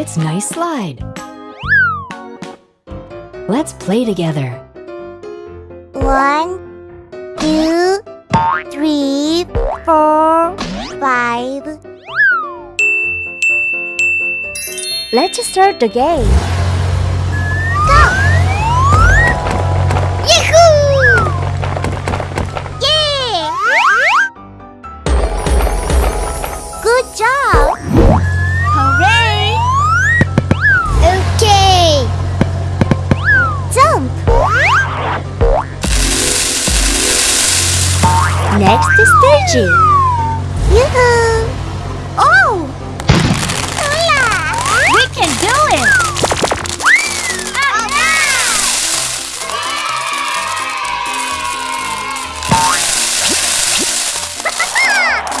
it's nice slide. Let's play together. One, two, three, four, five. Let's start the game. Next is stage. Yoo-hoo! Oh! oh Hola! We can do it!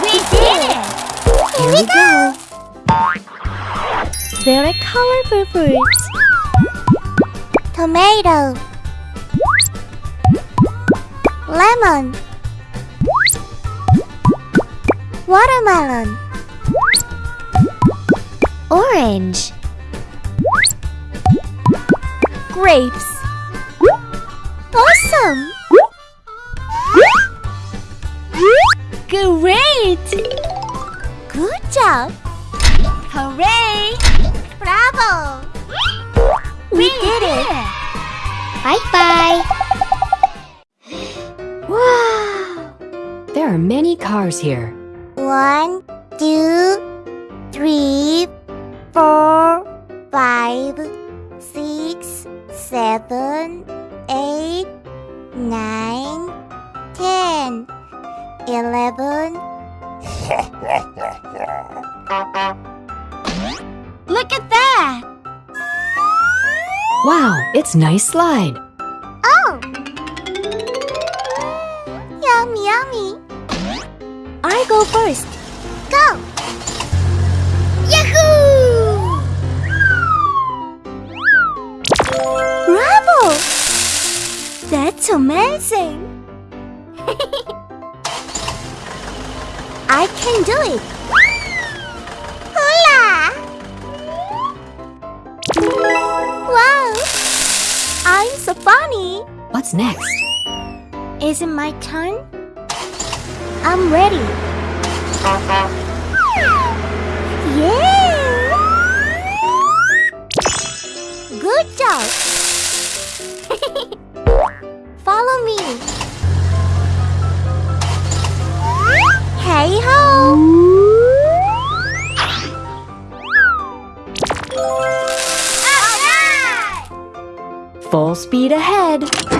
We did it! Here we go. Very colorful fruits. Tomato. Lemon. Watermelon. Orange. Grapes. Awesome! Great! Good job! Hooray! Bravo! We, did it. it! Bye bye! Wow! There are many cars here. One, two, three, four, five, six, seven, eight, nine, ten, eleven. Look at that! Wow, it's nice slide. Go first. Go! Yahoo! Bravo! That's amazing! I can do it! Hola! Wow! I'm so funny! What's next? Is it my turn? I'm ready. Good job. Follow me. Hey ho! Full speed ahead.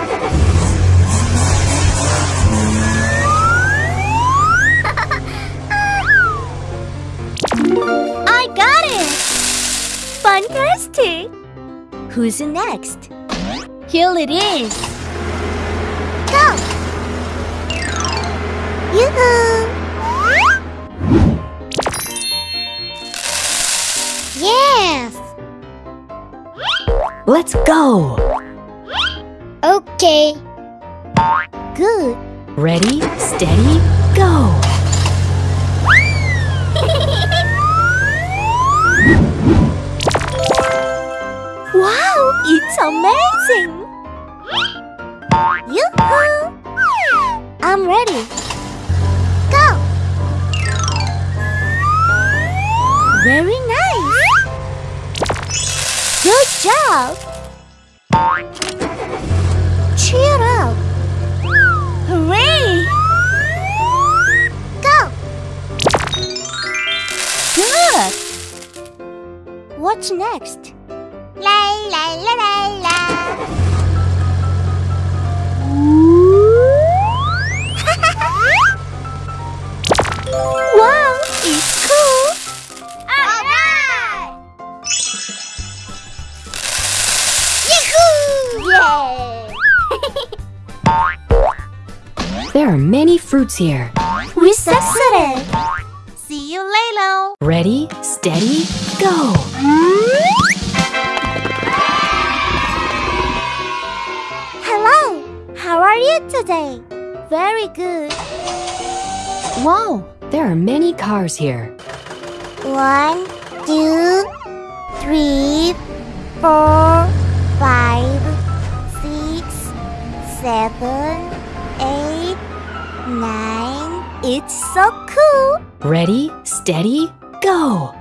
Fantastic! Who's next? Here it is! Go! Yoo-hoo! Yes! Let's go. Okay. Good. Ready, steady, go. Amazing! Yoo-hoo! I'm ready. Go! Very nice! Good job! Cheer up! Hooray! Go! Good! What's next? La la la la. Yay! There are many fruits here. We succeeded. See you later. Ready, steady, go. Hello. How are you today? Very good. Wow, there are many cars here. One, two, three, four, five, seven, eight, nine. It's so cool. Ready, steady, go!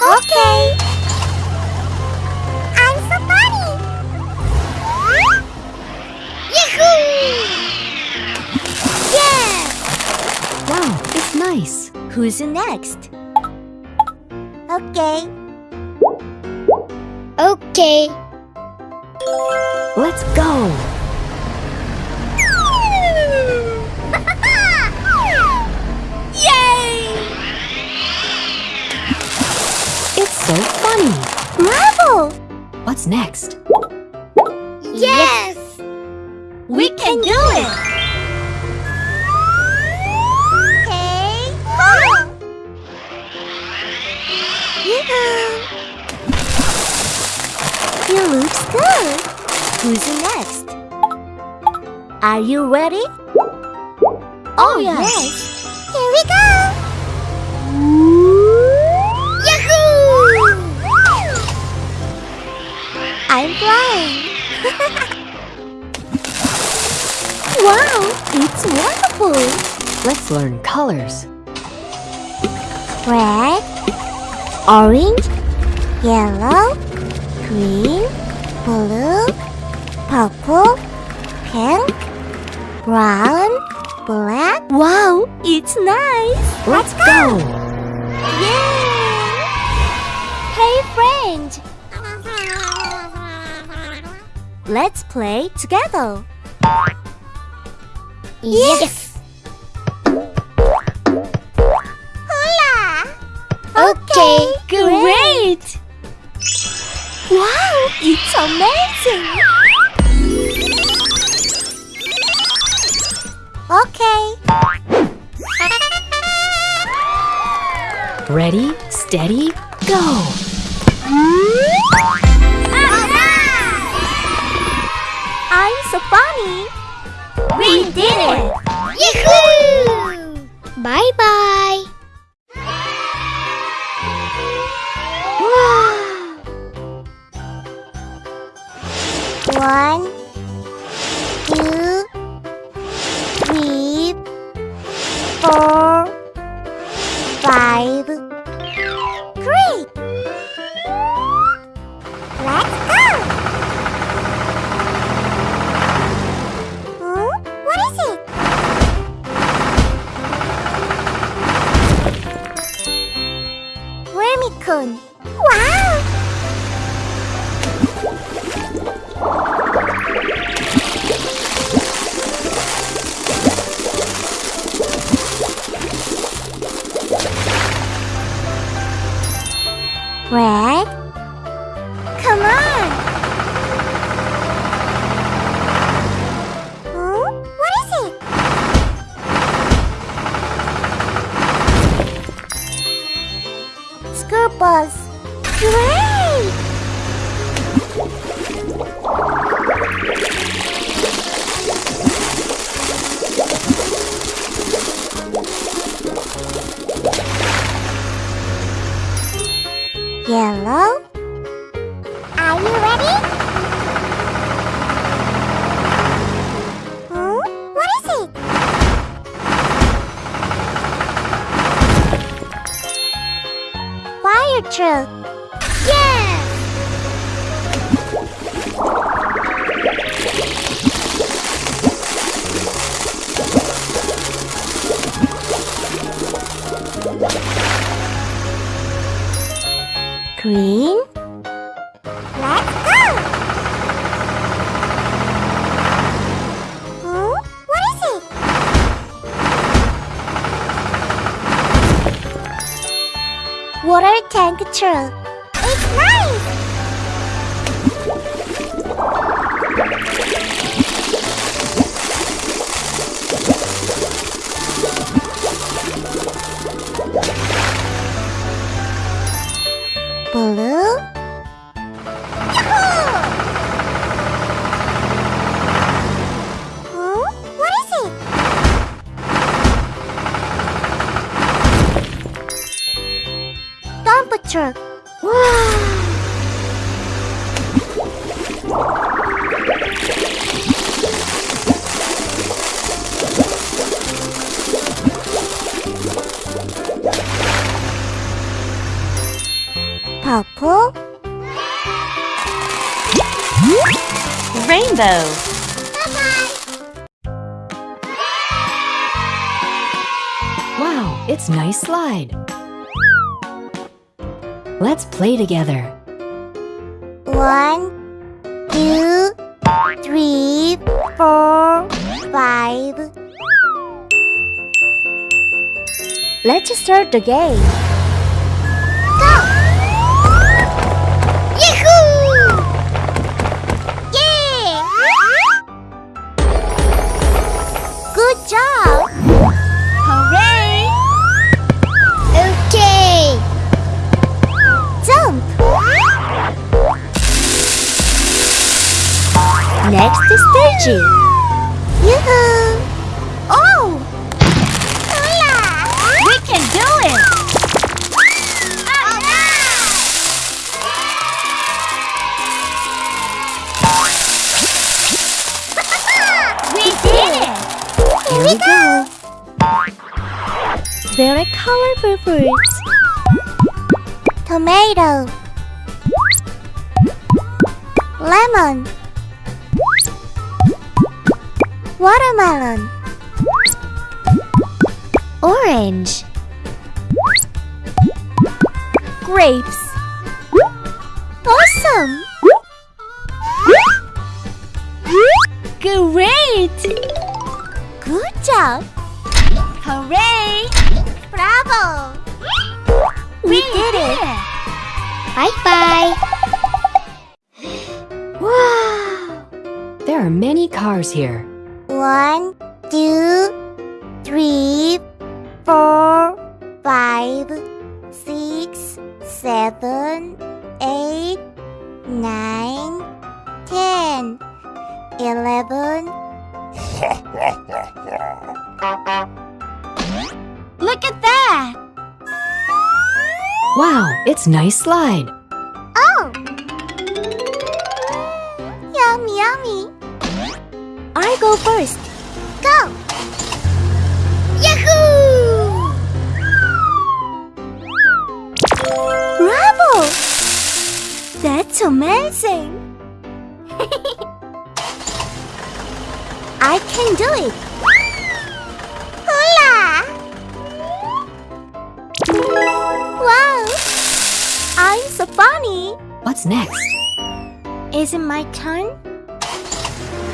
Okay. I'm so funny. Yahoo! Yeah! Wow, it's nice. Who's next? Okay. Okay. Let's go! Yay! It's so funny. Bravo! What's next? Yes! We can do it. Good. Who's next? Are you ready? Oh, oh yes. Here we go! Yahoo! I'm flying. wow, it's wonderful. Let's learn colors. Red, orange, yellow, green, blue, purple, pink, brown, black. Wow, it's nice. Let's go! Yay! Hey, friend. Let's play together. Yes. Hola. Wow, it's amazing. Okay. Ready, steady, go! I'm so funny. We did it. Yahoo! Bye Bus. Great! Yellow? Green. Let's go! Huh? What is it? Water tank Blue. It's nice slide. Let's play together. One, two, three, four, five. Let's start the game. Next is stage. Yoo-hoo! Oh! Hola! We can do it. We did it. Here we go! Very colorful fruits. Tomato Lemon Watermelon Orange. Grapes Awesome! Great. Good job! Hooray. Bravo! We, did it. Bye bye. Wow! There are many cars here. One, two, three, four, five, six, seven, eight, nine, ten, eleven. Look at that. Wow, it's nice slide. Oh! Yummy, yummy. I go first. Go! Yahoo! Bravo. That's amazing. I can do it. Hola! Wow! I'm so funny. What's next? Is it my turn?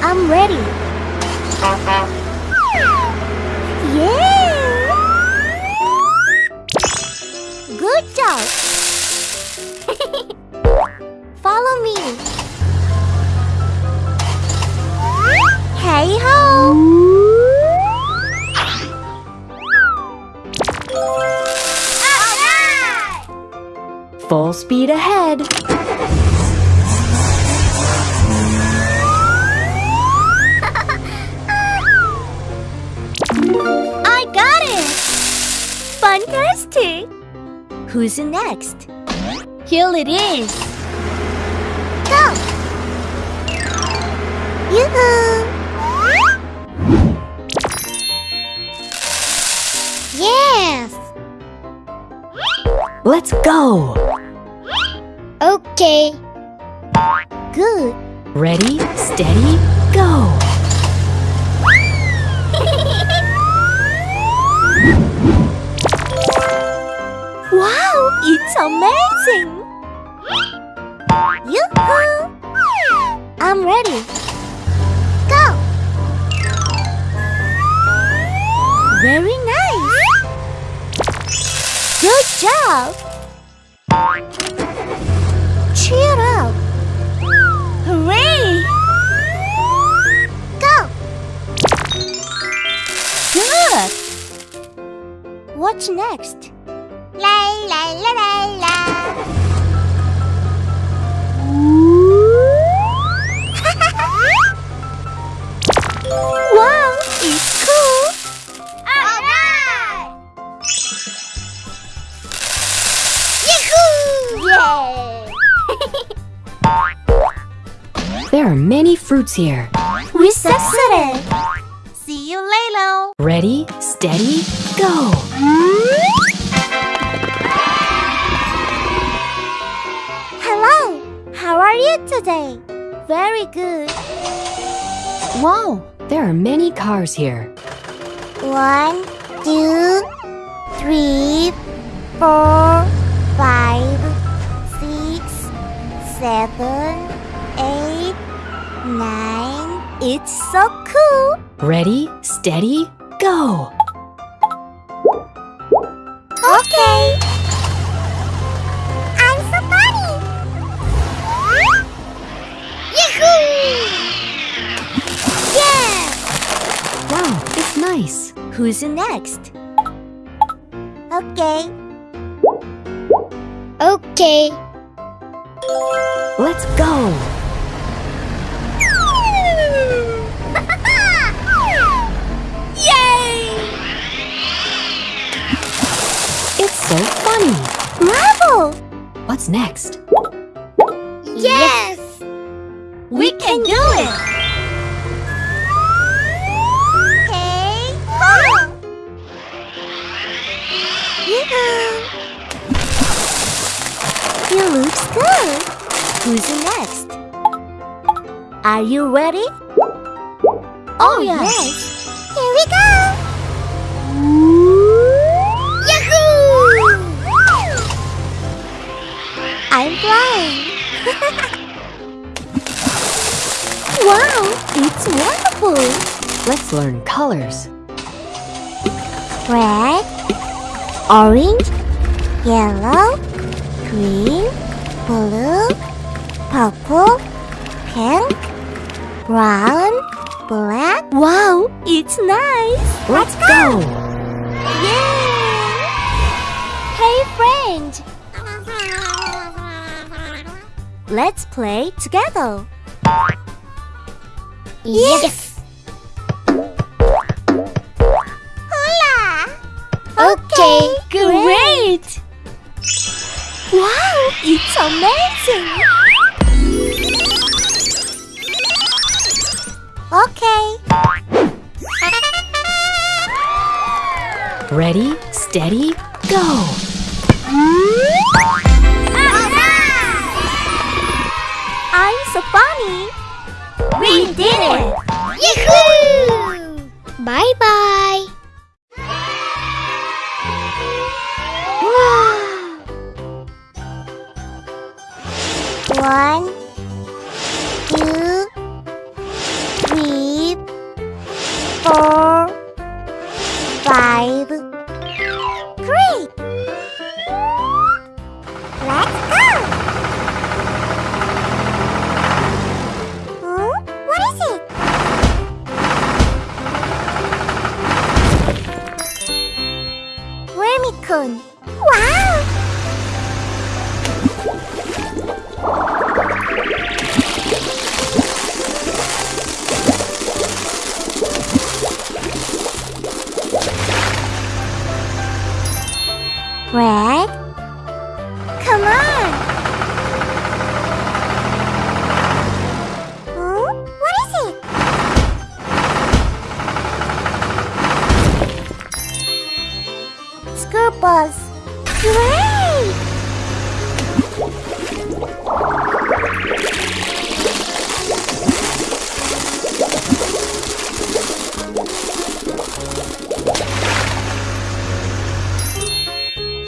I'm ready. Yeah! Good job. Follow me. Hey ho! Full speed ahead. Fantastic. Who's next? Here it is. Go! Yoo-hoo! Yes! Let's go. Okay. Good! Ready, steady, go. It's amazing. Yoo-hoo! I'm ready. Go! Very nice! Good job! Cheer up! Hooray! Go! Good. What's next? La la la la. There are many fruits here. We succeeded. See you later. Ready, steady, go! Hello. How are you today? Very good. Wow, there are many cars here. One, two, three, four, five, seven, eight, nine. It's so cool. Ready, steady, go! Okay. I'm so funny. Yahoo! Yeah! Wow, it's nice. Who's next? Okay. Okay. Let's go! Yay! It's so funny. Bravo! What's next? Yes! We can do it. Okay, go! Good. Who's next? Are you ready? Oh, oh yes. Here we go. Yahoo! I'm flying. wow, it's wonderful. Let's learn colors. Red, orange, yellow, green, blue, purple, pink, brown, black. Wow, it's nice. Let's go! Yay! Hey, friend. Let's play together. Yes! Hola! Amazing. Okay. Ready, steady, go! I'm so funny. We did it! Yahoo! Bye Bus. Great!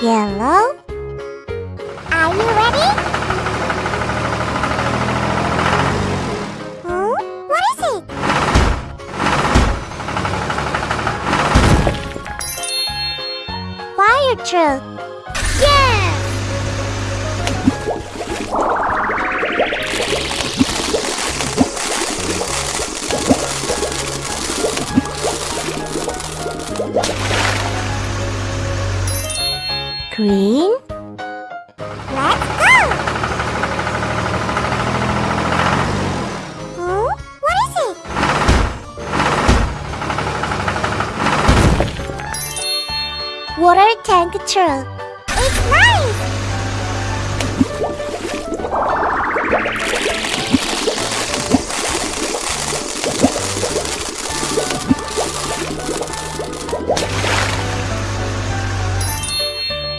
Yellow. Green. Let's go! Huh? What is it? Water tank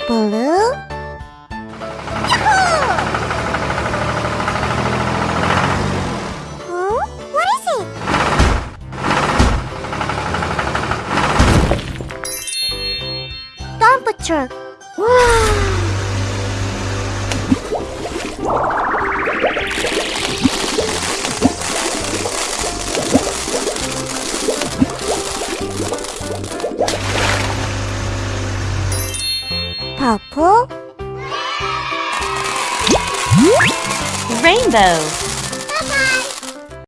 Blue. Yahoo!